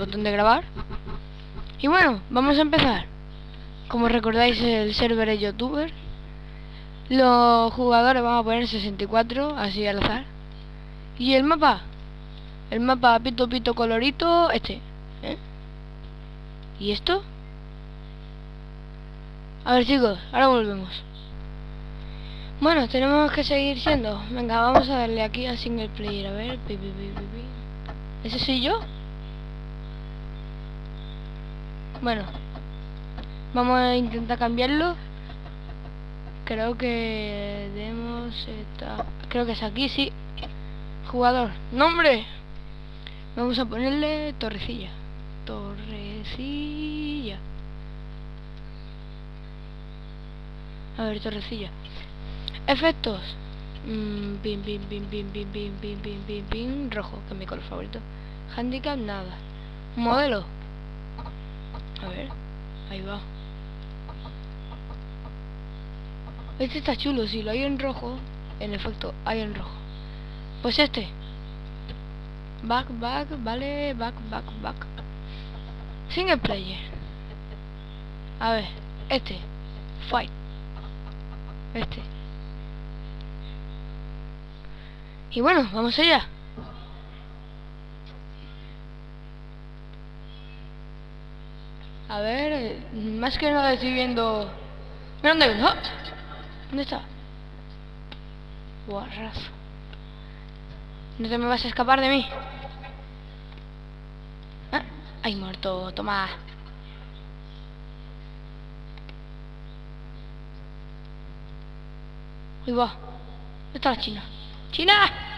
botón de grabar. Y bueno, vamos a empezar. Como recordáis, el server es youtuber. Los jugadores vamos a poner 64, así al azar. Y el mapa. El mapa pito pito colorito, este. ¿eh? ¿Y esto? A ver chicos, ahora volvemos. Bueno, tenemos que seguir siendo. Venga, vamos a darle aquí a single player. A ver. ¿Ese soy yo? Bueno. Vamos a intentar cambiarlo. Creo que demos esta... Creo que es aquí, sí. Jugador. ¡Nombre! Vamos a ponerle Torrecilla. Torrecilla. A ver, Torrecilla. Efectos. Mm, pin, pin, pin, pin, pin, pin, pin, pin, rojo, que es mi color favorito. Handicap, nada. Modelo. A ver, ahí va. Este está chulo, si lo hay en rojo, en efecto, hay en rojo. Pues este. Back, back, vale, back, back, back. Single player. A ver, este. Fight. Este. Y bueno, vamos allá. A ver, más que nada estoy viendo... Mira dónde hay ¡Ah! ¿Dónde está? Guarrazo. No te me vas a escapar de mí. ¿Ah? Ay, muerto, toma. Uy, va. ¿Dónde está la china? ¡China!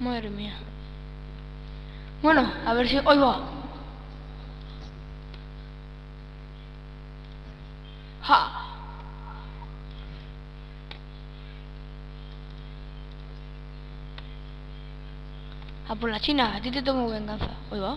Madre mía. Bueno, a ver si... ¡Hoy va! ¡Ja! A por la China, a ti te tomo venganza. Hoy va.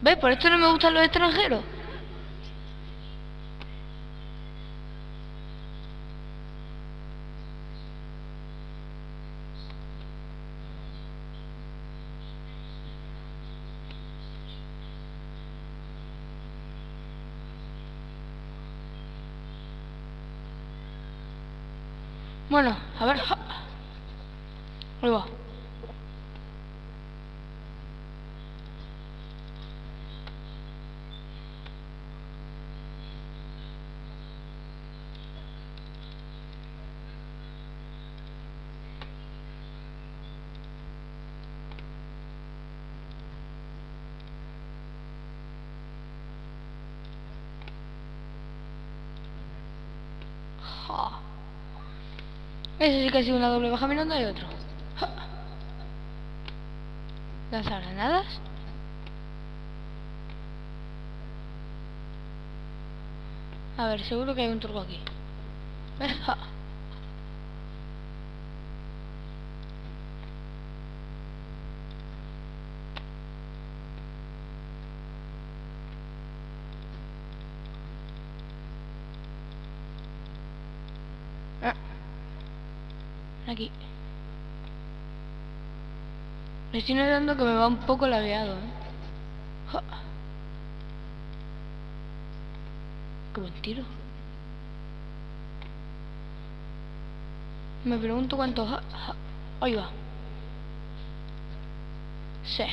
¿Ves? Por esto no me gustan los extranjeros. Bueno, a ver. Ahí va. Ja. Ese sí que ha sido una doble baja mirando hay otro. Ja. Lanzar granadas. A ver, seguro que hay un turco aquí. Aquí. Me estoy notando que me va un poco lagueado, ¿eh? Qué buen tiro. Me pregunto cuántos... Ahí va. Sí.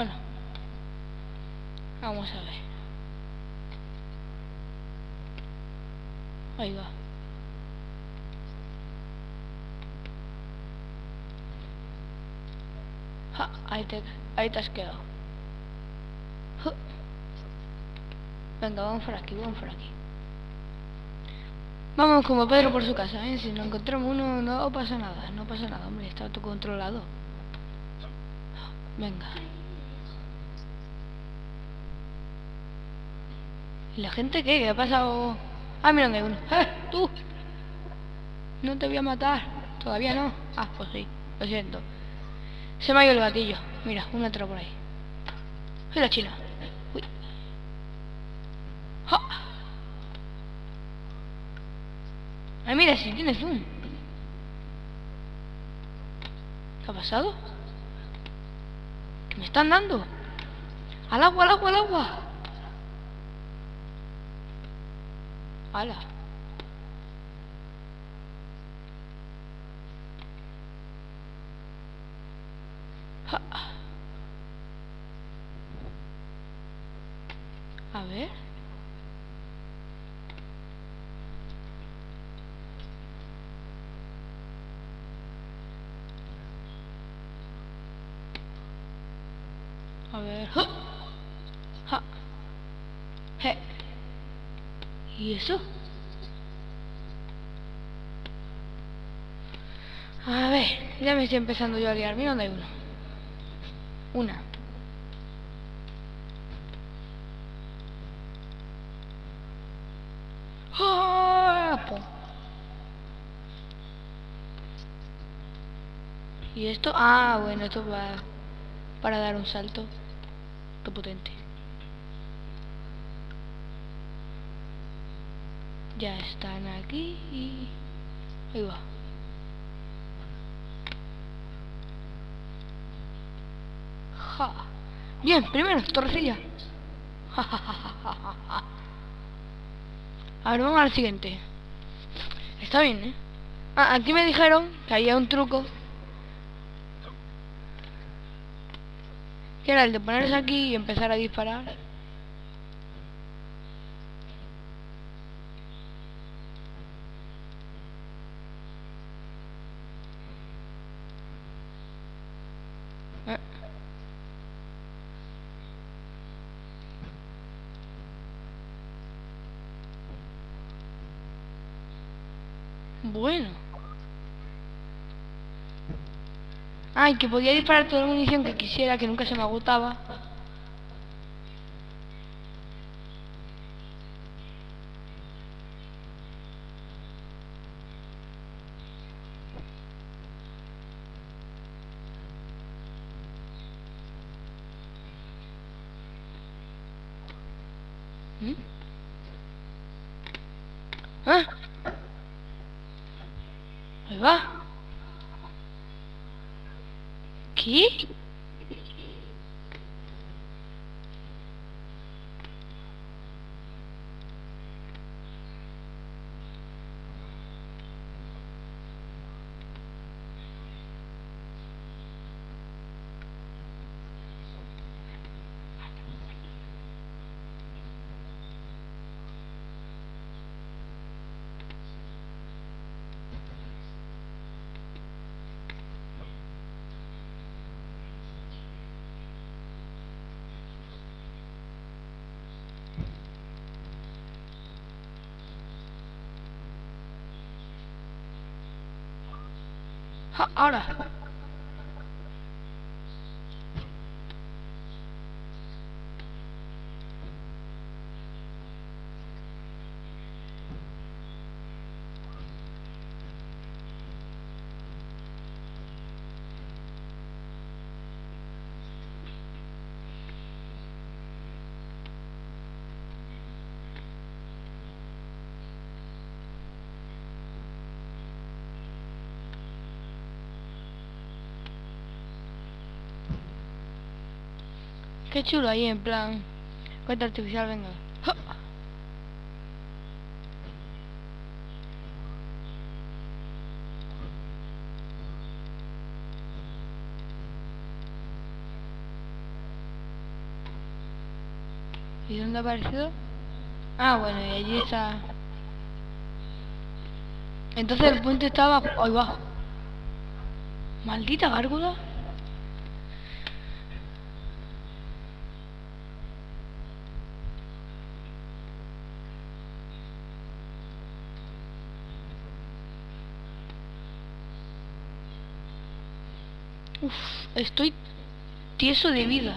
Bueno. Vamos a ver. Ahí va. Ahí te, ahí te has quedado. Venga, vamos por aquí, vamos por aquí. Vamos como Pedro por su casa, ¿eh? Si nos encontramos uno no pasa nada, no pasa nada, hombre, está todo controlado. Venga. ¿Y la gente qué? ¿Qué ha pasado? Ah, mira, hay uno. ¡Eh! ¡Tú! No te voy a matar. Todavía no. Ah, pues sí. Lo siento. Se me ha ido el gatillo. Mira, un metro por ahí. ¡Ay, la china! Uy. Ay, mira, si tiene zoom. ¿Qué ha pasado? ¿Qué me están dando? ¡Al agua, al agua, al agua! ¡Hala! A ver. A ver. ¡Ja! ¿Y eso? A ver, ya me estoy empezando yo a liar. Mira dónde hay uno. Una. ¡Ah! ¿Y esto? Ah, bueno, esto va para dar un salto. Qué potente. Ya están aquí y... Ahí va. Bien, primero, torrecilla. Ja, ja. A ver, vamos al siguiente. Está bien, ¿eh? Ah, aquí me dijeron que había un truco. Que era el de ponerse aquí y empezar a disparar. Eh. Bueno. Ay, que podía disparar toda la munición que quisiera, que nunca se me agotaba. ¿Mm? ¿Ah? Ahí va. ¿Qué? Ja, ahora. Qué chulo ahí en plan. Cuenta artificial, venga. ¿Y dónde ha aparecido? Ah, bueno, y allí está. Entonces el puente estaba. Ahí va. Maldita gárgola. Estoy tieso de vida.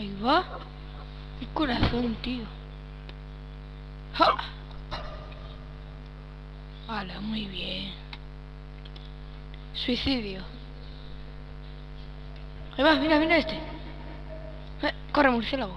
Ahí va. El corazón, tío. ¡Ja! Vale, muy bien. Suicidio. Ahí va, mira, mira este. Eh, corre, murciélago.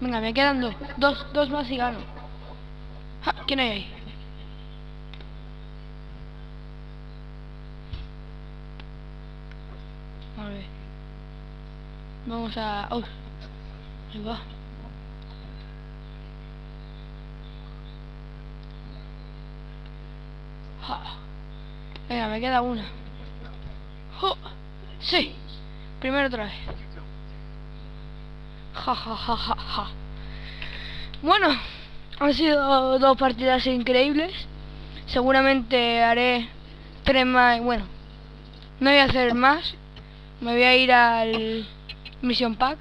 Venga, me quedan dos. Dos, dos más y gano. Ja, ¿Quién hay ahí? A ver. Vamos a... Oh. Ahí va. Ja. Venga, me queda una. Jo. Sí. Primero otra vez. Ja. Bueno, han sido dos partidas increíbles. Seguramente haré tres más. Bueno, no voy a hacer más. Me voy a ir al Mission Pack.